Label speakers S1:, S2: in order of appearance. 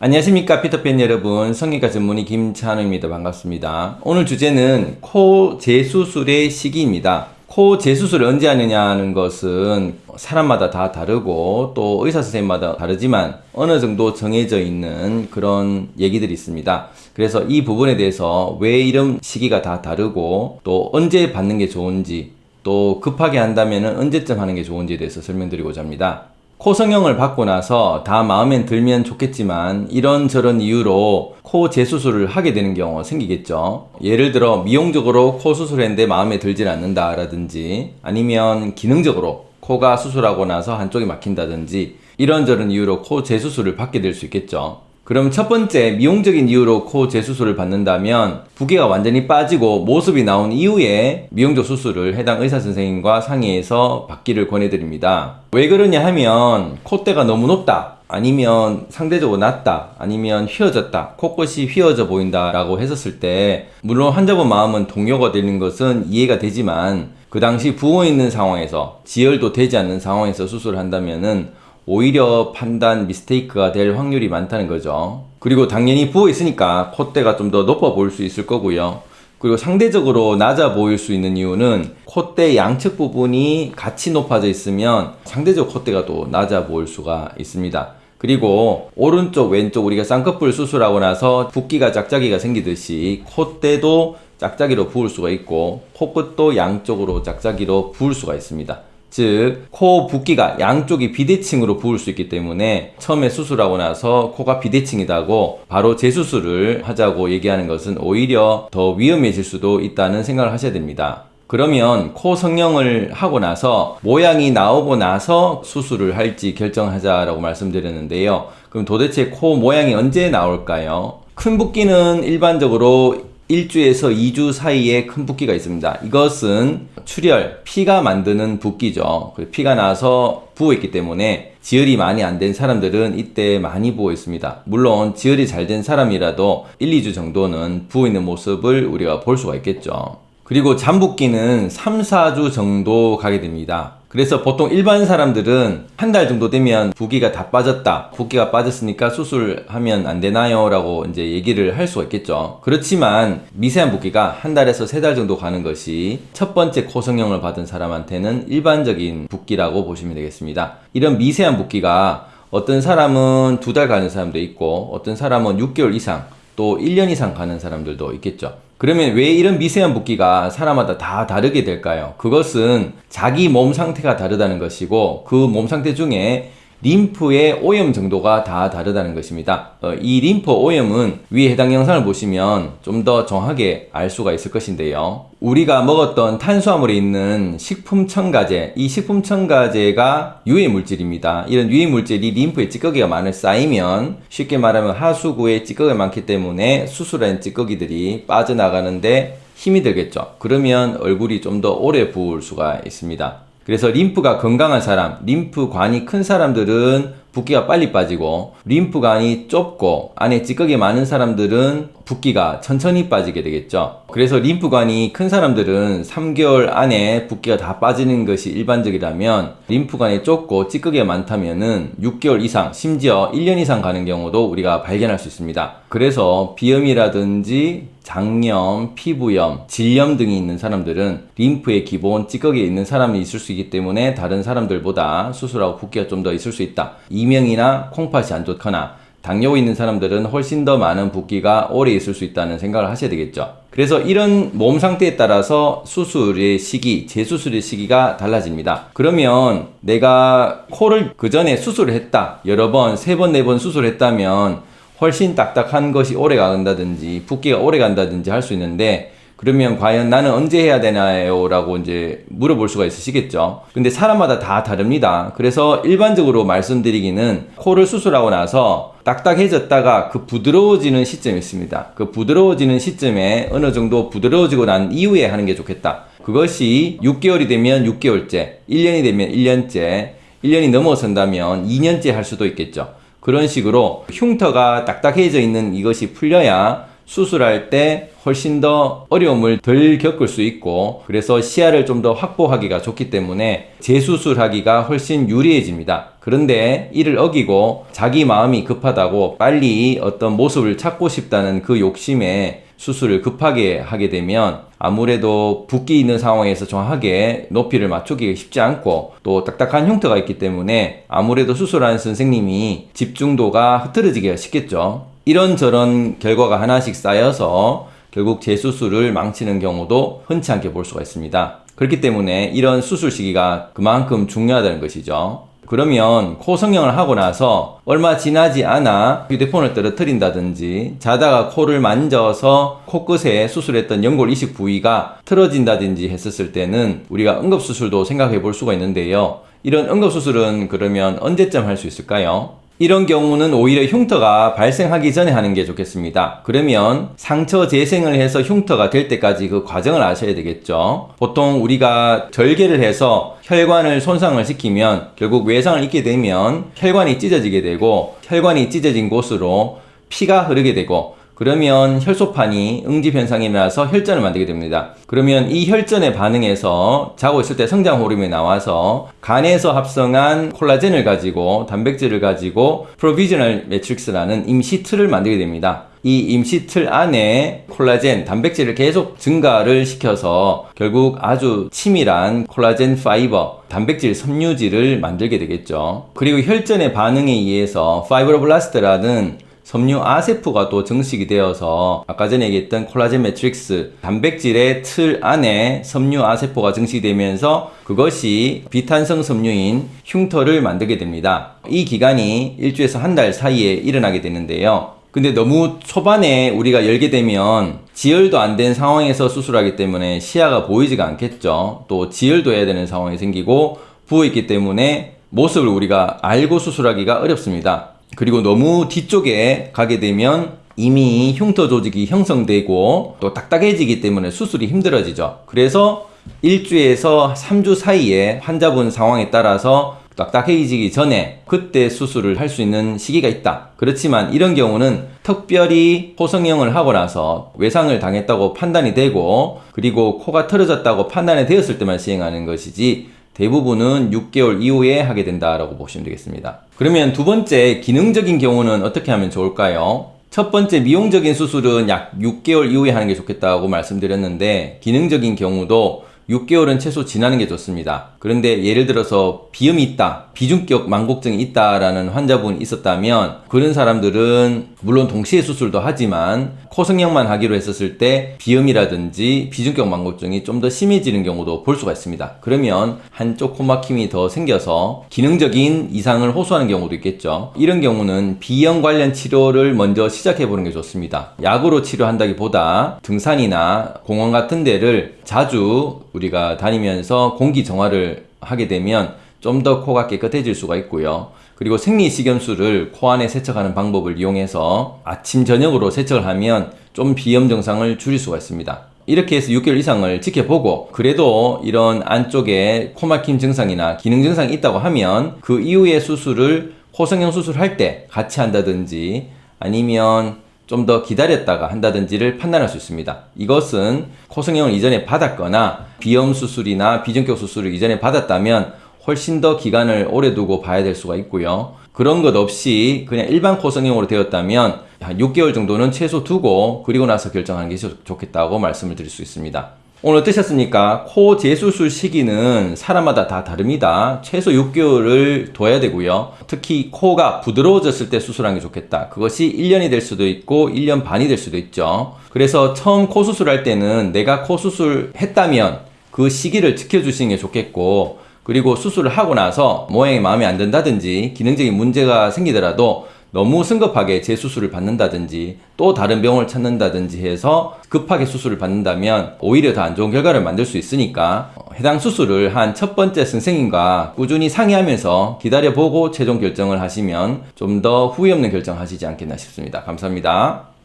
S1: 안녕하십니까 피터팬 여러분. 성형외과 전문의 김찬우입니다. 반갑습니다. 오늘 주제는 코 재수술의 시기입니다. 코 재수술을 언제 하느냐는 것은 사람마다 다 다르고 또 의사 선생님마다 다르지만 어느 정도 정해져 있는 그런 얘기들이 있습니다. 그래서 이 부분에 대해서 왜 이런 시기가 다 다르고 또 언제 받는 게 좋은지 또 급하게 한다면 언제쯤 하는 게 좋은지에 대해서 설명드리고자 합니다 코 성형을 받고 나서 다 마음에 들면 좋겠지만 이런저런 이유로 코 재수술을 하게 되는 경우가 생기겠죠. 예를 들어 미용적으로 코 수술했는데 마음에 들질 않는다 라든지 아니면 기능적으로 코가 수술하고 나서 한쪽이 막힌다든지 이런저런 이유로 코 재수술을 받게 될 수 있겠죠 그럼 첫 번째 미용적인 이유로 코 재수술을 받는다면 부기가 완전히 빠지고 모습이 나온 이후에 미용적 수술을 해당 의사 선생님과 상의해서 받기를 권해드립니다. 왜 그러냐 하면 콧대가 너무 높다 아니면 상대적으로 낮다 아니면 휘어졌다 코끝이 휘어져 보인다 라고 했었을 때 물론 환자분 마음은 동요가 되는 것은 이해가 되지만 그 당시 부어 있는 상황에서 지혈도 되지 않는 상황에서 수술을 한다면은 오히려 판단 미스테이크가 될 확률이 많다는 거죠. 그리고 당연히 부어 있으니까 콧대가 좀 더 높아 보일 수 있을 거고요. 그리고 상대적으로 낮아 보일 수 있는 이유는 콧대 양측 부분이 같이 높아져 있으면 상대적으로 콧대가 또 낮아 보일 수가 있습니다. 그리고 오른쪽 왼쪽 우리가 쌍꺼풀 수술하고 나서 붓기가 짝짝이가 생기듯이 콧대도 짝짝이로 부을 수가 있고 코끝도 양쪽으로 짝짝이로 부을 수가 있습니다. 즉, 코 붓기가 양쪽이 비대칭으로 부을 수 있기 때문에 처음에 수술하고 나서 코가 비대칭이다고 바로 재수술을 하자고 얘기하는 것은 오히려 더 위험해질 수도 있다는 생각을 하셔야 됩니다. 그러면 코 성형을 하고 나서 모양이 나오고 나서 수술을 할지 결정하자라고 말씀드렸는데요. 그럼 도대체 코 모양이 언제 나올까요? 큰 붓기는 일반적으로 1주에서 2주 사이에 큰 붓기가 있습니다. 이것은 출혈, 피가 만드는 붓기죠. 피가 나서 부어있기 때문에 지혈이 많이 안 된 사람들은 이때 많이 부어 있습니다. 물론 지혈이 잘 된 사람이라도 1, 2주 정도는 부어있는 모습을 우리가 볼 수가 있겠죠. 그리고 잠붓기는 3, 4주 정도 가게 됩니다. 그래서 보통 일반 사람들은 한 달 정도 되면 붓기가 다 빠졌다. 붓기가 빠졌으니까 수술하면 안 되나요? 라고 이제 얘기를 할 수가 있겠죠. 그렇지만 미세한 붓기가 한 달에서 세 달 정도 가는 것이 첫 번째 코 성형을 받은 사람한테는 일반적인 붓기라고 보시면 되겠습니다. 이런 미세한 붓기가 어떤 사람은 두 달 가는 사람도 있고 어떤 사람은 6개월 이상 또 1년 이상 가는 사람들도 있겠죠 그러면 왜 이런 미세한 붓기가 사람마다 다 다르게 될까요? 그것은 자기 몸 상태가 다르다는 것이고 그 몸 상태 중에 림프의 오염 정도가 다 다르다는 것입니다. 어, 이 림프 오염은 위에 해당 영상을 보시면 좀 더 정확하게 알 수가 있을 것인데요. 우리가 먹었던 탄수화물에 있는 식품 첨가제, 이 식품 첨가제가 유해 물질입니다. 이런 유해 물질이 림프에 찌꺼기가 많이 쌓이면 쉽게 말하면 하수구에 찌꺼기가 많기 때문에 수술한 찌꺼기들이 빠져나가는데 힘이 들겠죠. 그러면 얼굴이 좀 더 오래 부을 수가 있습니다. 그래서 림프가 건강한 사람, 림프관이 큰 사람들은 붓기가 빨리 빠지고 림프관이 좁고 안에 찌꺼기 많은 사람들은 붓기가 천천히 빠지게 되겠죠. 그래서 림프관이 큰 사람들은 3개월 안에 붓기가 다 빠지는 것이 일반적이라면 림프관이 좁고 찌꺼기가 많다면 6개월 이상 심지어 1년 이상 가는 경우도 우리가 발견할 수 있습니다. 그래서 비염이라든지 장염, 피부염, 질염 등이 있는 사람들은 림프의 기본 찌꺼기에 있는 사람이 있을 수 있기 때문에 다른 사람들보다 수술하고 붓기가 좀 더 있을 수 있다. 이명이나 콩팥이 안 좋거나 당뇨 있는 사람들은 훨씬 더 많은 붓기가 오래 있을 수 있다는 생각을 하셔야 되겠죠. 그래서 이런 몸 상태에 따라서 수술의 시기, 재수술의 시기가 달라집니다. 그러면 내가 코를 그 전에 수술을 했다. 여러 번, 세 번, 네 번 수술했다면 훨씬 딱딱한 것이 오래 간다든지 붓기가 오래 간다든지 할 수 있는데 그러면 과연 나는 언제 해야 되나요? 라고 이제 물어볼 수가 있으시겠죠. 근데 사람마다 다 다릅니다. 그래서 일반적으로 말씀드리기는 코를 수술하고 나서 딱딱해졌다가 그 부드러워지는 시점이 있습니다. 그 부드러워지는 시점에 어느 정도 부드러워지고 난 이후에 하는 게 좋겠다. 그것이 6개월이 되면 6개월째, 1년이 되면 1년째, 1년이 넘어선다면 2년째 할 수도 있겠죠. 그런 식으로 흉터가 딱딱해져 있는 이것이 풀려야 수술할 때 훨씬 더 어려움을 덜 겪을 수 있고 그래서 시야를 좀 더 확보하기가 좋기 때문에 재수술하기가 훨씬 유리해집니다. 그런데 이를 어기고 자기 마음이 급하다고 빨리 어떤 모습을 찾고 싶다는 그 욕심에 수술을 급하게 하게 되면 아무래도 붓기 있는 상황에서 정확하게 높이를 맞추기가 쉽지 않고 또 딱딱한 흉터가 있기 때문에 아무래도 수술하는 선생님이 집중도가 흐트러지기가 쉽겠죠. 이런저런 결과가 하나씩 쌓여서 결국 재수술을 망치는 경우도 흔치 않게 볼 수가 있습니다. 그렇기 때문에 이런 수술 시기가 그만큼 중요하다는 것이죠. 그러면 코 성형을 하고 나서 얼마 지나지 않아 휴대폰을 떨어뜨린다든지 자다가 코를 만져서 코끝에 수술했던 연골 이식 부위가 틀어진다든지 했었을 때는 우리가 응급수술도 생각해 볼 수가 있는데요. 이런 응급수술은 그러면 언제쯤 할 수 있을까요? 이런 경우는 오히려 흉터가 발생하기 전에 하는 게 좋겠습니다. 그러면 상처 재생을 해서 흉터가 될 때까지 그 과정을 아셔야 되겠죠. 보통 우리가 절개를 해서 혈관을 손상을 시키면 결국 외상을 입게 되면 혈관이 찢어지게 되고 혈관이 찢어진 곳으로 피가 흐르게 되고 그러면 혈소판이 응집 현상이 일어나서 혈전을 만들게 됩니다. 그러면 이 혈전에 반응해서 자고 있을 때 성장 호르몬이 나와서 간에서 합성한 콜라겐을 가지고 단백질을 가지고 provisional matrix라는 임시 틀을 만들게 됩니다. 이 임시 틀 안에 콜라겐, 단백질을 계속 증가를 시켜서 결국 아주 치밀한 콜라겐 fiber, 단백질 섬유질을 만들게 되겠죠. 그리고 혈전의 반응에 의해서 fibroblast라는 섬유 아세포가 또 증식이 되어서 아까 전에 얘기했던 콜라겐 매트릭스 단백질의 틀 안에 섬유 아세포가 증식되면서 그것이 비탄성 섬유인 흉터를 만들게 됩니다. 이 기간이 일주에서 한 달 사이에 일어나게 되는데요. 근데 너무 초반에 우리가 열게 되면 지혈도 안 된 상황에서 수술하기 때문에 시야가 보이지가 않겠죠. 또 지혈도 해야 되는 상황이 생기고 부어있기 때문에 모습을 우리가 알고 수술하기가 어렵습니다. 그리고 너무 뒤쪽에 가게 되면 이미 흉터 조직이 형성되고 또 딱딱해지기 때문에 수술이 힘들어지죠. 그래서 1주에서 3주 사이에 환자분 상황에 따라서 딱딱해지기 전에 그때 수술을 할 수 있는 시기가 있다. 그렇지만 이런 경우는 특별히 호성형을 하고 나서 외상을 당했다고 판단이 되고 그리고 코가 틀어졌다고 판단이 되었을 때만 시행하는 것이지 대부분은 6개월 이후에 하게 된다라고 보시면 되겠습니다. 그러면 두 번째 기능적인 경우는 어떻게 하면 좋을까요? 첫 번째 미용적인 수술은 약 6개월 이후에 하는 게 좋겠다고 말씀드렸는데 기능적인 경우도 6개월은 최소 지나는 게 좋습니다. 그런데 예를 들어서 비염이 있다, 비중격 망곡증이 있다라는 환자분이 있었다면 그런 사람들은 물론 동시에 수술도 하지만 코성형만 하기로 했었을 때 비염이라든지 비중격 망곡증이 좀 더 심해지는 경우도 볼 수가 있습니다. 그러면 한쪽 코막힘이 더 생겨서 기능적인 이상을 호소하는 경우도 있겠죠. 이런 경우는 비염 관련 치료를 먼저 시작해 보는 게 좋습니다. 약으로 치료한다기보다 등산이나 공원 같은 데를 자주 우리가 다니면서 공기 정화를 하게 되면 좀 더 코가 깨끗해질 수가 있고요. 그리고 생리식염수를 코 안에 세척하는 방법을 이용해서 아침 저녁으로 세척을 하면 좀 비염 증상을 줄일 수가 있습니다. 이렇게 해서 6개월 이상을 지켜보고 그래도 이런 안쪽에 코막힘 증상이나 기능 증상이 있다고 하면 그 이후에 수술을 코성형 수술할 때 같이 한다든지 아니면 좀 더 기다렸다가 한다든지를 판단할 수 있습니다. 이것은 코성형을 이전에 받았거나 비염 수술이나 비중격 수술을 이전에 받았다면 훨씬 더 기간을 오래 두고 봐야 될 수가 있고요. 그런 것 없이 그냥 일반 코성형으로 되었다면 한 6개월 정도는 최소 두고 그리고 나서 결정하는 게 좋겠다고 말씀을 드릴 수 있습니다. 오늘 어떠셨습니까? 코 재수술 시기는 사람마다 다 다릅니다. 최소 6개월을 둬야 되고요. 특히 코가 부드러워졌을 때 수술하는 게 좋겠다. 그것이 1년이 될 수도 있고 1년 반이 될 수도 있죠. 그래서 처음 코 수술할 때는 내가 코 수술 했다면 그 시기를 지켜주시는 게 좋겠고 그리고 수술을 하고 나서 모양이 마음에 안 든다든지 기능적인 문제가 생기더라도 너무 성급하게 재수술을 받는다든지 또 다른 병원을 찾는다든지 해서 급하게 수술을 받는다면 오히려 더 안 좋은 결과를 만들 수 있으니까 해당 수술을 한 첫 번째 선생님과 꾸준히 상의하면서 기다려보고 최종 결정을 하시면 좀 더 후회 없는 결정 하시지 않겠나 싶습니다. 감사합니다.